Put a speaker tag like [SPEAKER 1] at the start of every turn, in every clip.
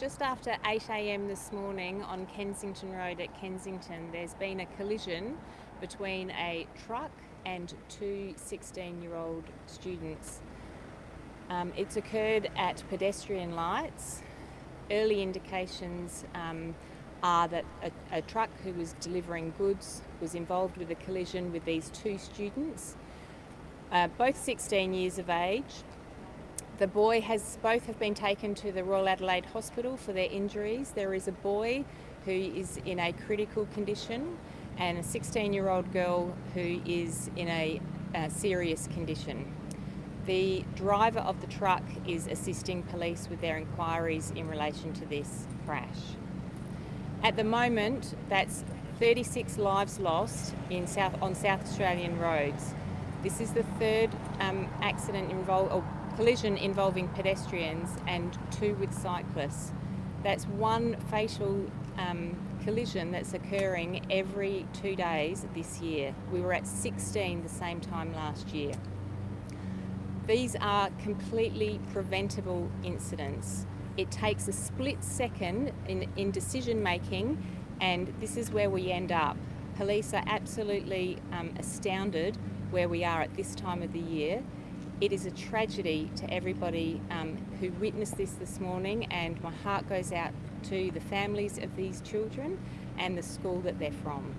[SPEAKER 1] Just after 8am this morning on Kensington Road at Kensington, there's been a collision between a truck and two 16 year old students. Um, it's occurred at pedestrian lights. Early indications um, are that a, a truck who was delivering goods was involved with a collision with these two students, uh, both 16 years of age. The boy has, both have been taken to the Royal Adelaide Hospital for their injuries. There is a boy who is in a critical condition and a 16 year old girl who is in a, a serious condition. The driver of the truck is assisting police with their inquiries in relation to this crash. At the moment, that's 36 lives lost in South, on South Australian roads. This is the third um, accident involved, collision involving pedestrians and two with cyclists. That's one fatal um, collision that's occurring every two days this year. We were at 16 the same time last year. These are completely preventable incidents. It takes a split second in, in decision making, and this is where we end up. Police are absolutely um, astounded where we are at this time of the year it is a tragedy to everybody um, who witnessed this this morning, and my heart goes out to the families of these children and the school that they're from.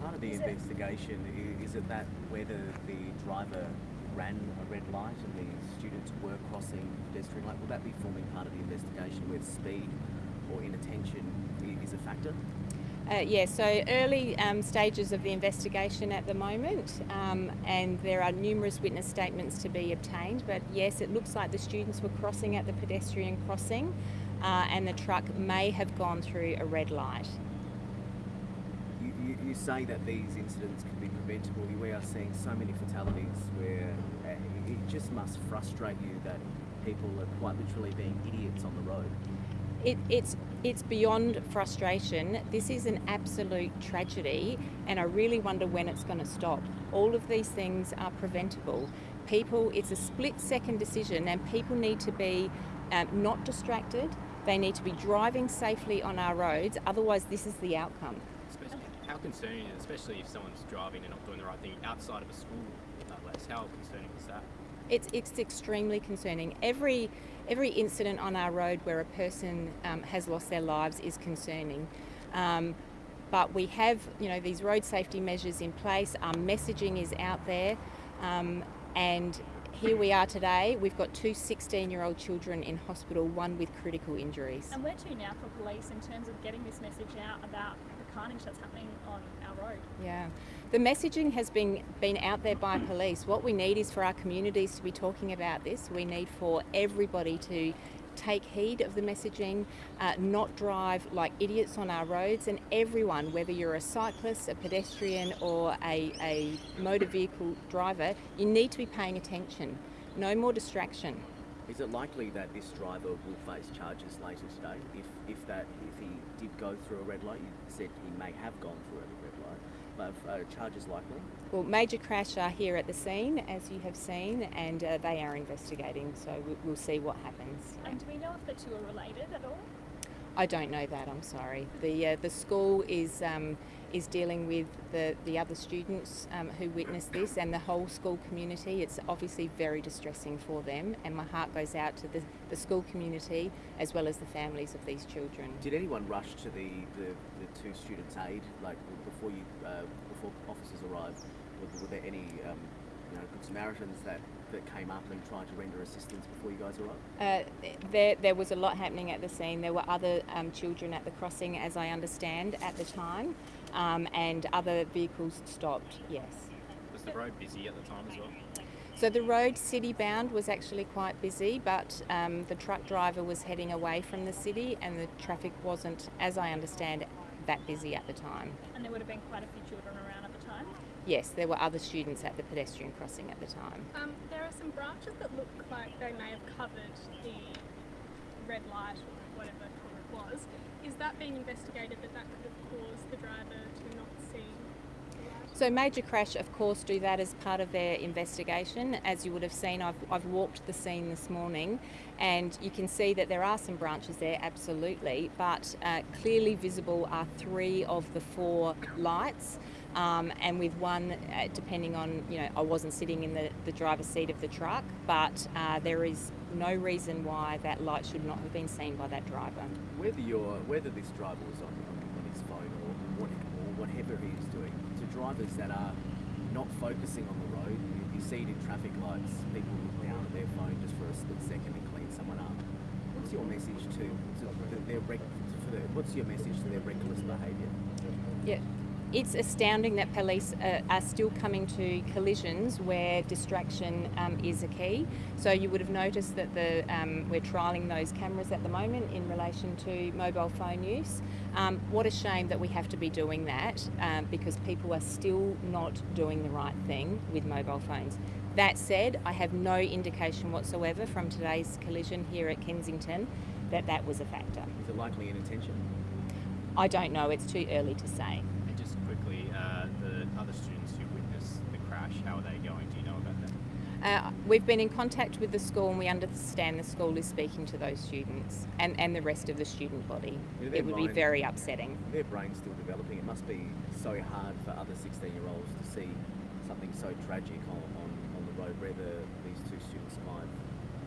[SPEAKER 2] Part of the investigation is it that whether the driver ran a red light and the students were crossing pedestrian light, will that be forming part of the investigation where speed or inattention is a factor?
[SPEAKER 1] Uh, yeah, so early um, stages of the investigation at the moment, um, and there are numerous witness statements to be obtained. But yes, it looks like the students were crossing at the pedestrian crossing, uh, and the truck may have gone through a red light.
[SPEAKER 2] You, you, you, say that these incidents can be preventable. We are seeing so many fatalities where uh, it just must frustrate you that people are quite literally being idiots on the road.
[SPEAKER 1] It, it's it's beyond frustration. This is an absolute tragedy, and I really wonder when it's going to stop. All of these things are preventable. People, it's a split second decision, and people need to be um, not distracted. They need to be driving safely on our roads, otherwise, this is the outcome.
[SPEAKER 3] How concerning, especially if someone's driving and not doing the right thing outside of a school, how concerning is that?
[SPEAKER 1] It's, it's extremely concerning. Every every incident on our road where a person um, has lost their lives is concerning. Um, but we have, you know, these road safety measures in place. Our messaging is out there, um, and here we are today. We've got two 16-year-old children in hospital, one with critical injuries.
[SPEAKER 4] And where to now for police in terms of getting this message out about carnage that's happening on our road?
[SPEAKER 1] Yeah, the messaging has been been out there by police. What we need is for our communities to be talking about this. We need for everybody to take heed of the messaging, uh, not drive like idiots on our roads, and everyone, whether you're a cyclist, a pedestrian, or a, a motor vehicle driver, you need to be paying attention. No more distraction.
[SPEAKER 2] Is it likely that this driver will face charges later today? If, if that if he did go through a red light, you said he may have gone through a red light but uh, charges likely?
[SPEAKER 1] Well, Major Crash are here at the scene, as you have seen, and uh, they are investigating, so we'll see what happens.
[SPEAKER 4] And do we know if the two are related at all?
[SPEAKER 1] I don't know that. I'm sorry. The uh, the school is um, is dealing with the the other students um, who witnessed this and the whole school community. It's obviously very distressing for them, and my heart goes out to the, the school community as well as the families of these children.
[SPEAKER 2] Did anyone rush to the, the, the two students' aid, like before you uh, before officers arrived? Were, were there any um, you know, Good Samaritans that, that came up and tried to render assistance before you guys arrived?
[SPEAKER 1] Uh, there, there was a lot happening at the scene. There were other um, children at the crossing, as I understand, at the time, um, and other vehicles stopped, yes.
[SPEAKER 3] Was the road busy at the time as well?
[SPEAKER 1] So the road city bound was actually quite busy, but um, the truck driver was heading away from the city and the traffic wasn't, as I understand, that busy at the time.
[SPEAKER 4] And there would have been quite a few children around at the time?
[SPEAKER 1] Yes, there were other students at the pedestrian crossing at the time.
[SPEAKER 4] Um, there are some branches that look like they may have covered the red light or whatever colour it was. Is that being investigated that that could have caused the driver to not see
[SPEAKER 1] So Major Crash, of course, do that as part of their investigation. As you would have seen, I've, I've walked the scene this morning, and you can see that there are some branches there, absolutely, but uh, clearly visible are three of the four lights. Um, and with one, uh, depending on, you know, I wasn't sitting in the, the driver's seat of the truck, but uh, there is no reason why that light should not have been seen by that driver.
[SPEAKER 2] Whether you're whether this driver was on, on, his phone or, what, or whatever he is doing, to drivers that are not focusing on the road, you, you see it in traffic lights, people look down at their phone just for a split second and clean someone up. What's your message to, to the, their what's your message to their reckless behaviour?
[SPEAKER 1] Yeah, it's astounding that police uh, are still coming to collisions where distraction um, is a key. So you would have noticed that the um, we're trialling those cameras at the moment in relation to mobile phone use. Um, what a shame that we have to be doing that um, because people are still not doing the right thing with mobile phones. That said, I have no indication whatsoever from today's collision here at Kensington that that was a factor.
[SPEAKER 2] Is it likely an intention?
[SPEAKER 1] I don't know. It's too early to say.
[SPEAKER 3] And just quickly, uh, the other students who witnessed the crash, how are they going? Do you know about that?
[SPEAKER 1] Uh, we've been in contact with the school and we understand the school is speaking to those students and, and the rest of the student body.
[SPEAKER 2] Yeah,
[SPEAKER 1] It would be very upsetting.
[SPEAKER 2] Their brain's still developing. It must be so hard for other 16 year olds to see something so tragic on, on, on the road, whether these two students might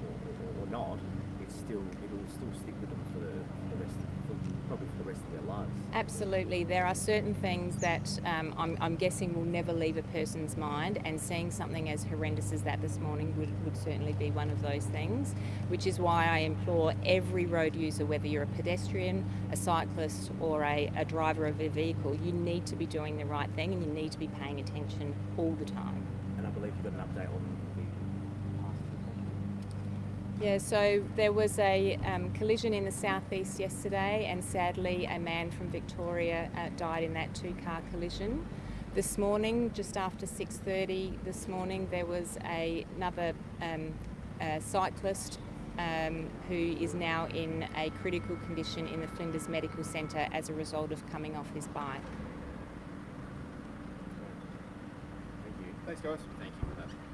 [SPEAKER 2] or, or, or not. It's still, it'll still stick with them for the, for the rest, for, probably for the rest of their lives.
[SPEAKER 1] Absolutely. There are certain things that um, I'm, I'm guessing will never leave a person's mind, and seeing something as horrendous as that this morning would, would certainly be one of those things, which is why I implore every road user, whether you're a pedestrian, a cyclist, or a, a driver of a vehicle, you need to be doing the right thing and you need to be paying attention all the time.
[SPEAKER 2] And I believe you've got an update on.
[SPEAKER 1] Yeah, so there was a um, collision in the southeast yesterday, and sadly, a man from Victoria uh, died in that two-car collision. This morning, just after 6:30 this morning, there was a, another um, uh, cyclist um, who is now in a critical condition in the Flinders Medical Centre as a result of coming off his bike.
[SPEAKER 2] Thank you.
[SPEAKER 5] Thanks, guys.
[SPEAKER 3] Thank you for that.